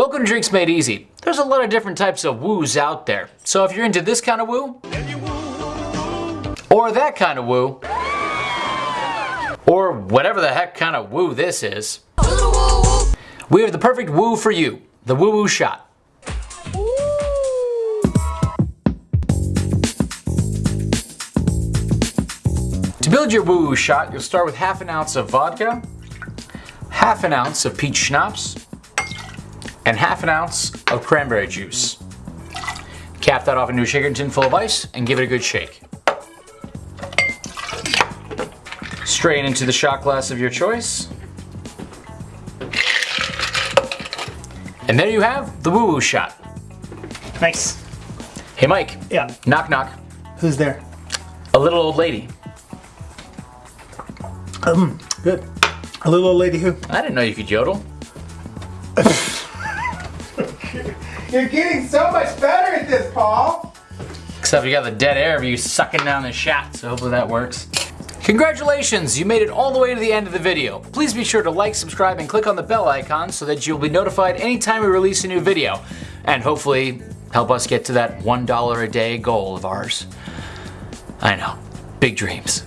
Welcome to Drinks Made Easy. There's a lot of different types of woos out there. So if you're into this kind of woo, or that kind of woo, or whatever the heck kind of woo this is, we have the perfect woo for you, the woo woo shot. To build your woo woo shot, you'll start with half an ounce of vodka, half an ounce of peach schnapps, and half an ounce of cranberry juice. Cap that off into a shaker tin full of ice and give it a good shake. Strain into the shot glass of your choice. And there you have the woo woo shot. Nice. Hey Mike. Yeah. Knock knock. Who's there? A little old lady. Um, good. A little old lady who? I didn't know you could yodel. You're getting so much better at this, Paul. Except you got the dead air of you sucking down the shot, so hopefully that works. Congratulations, you made it all the way to the end of the video. Please be sure to like, subscribe, and click on the bell icon so that you'll be notified anytime we release a new video. And hopefully help us get to that $1 a day goal of ours. I know, big dreams.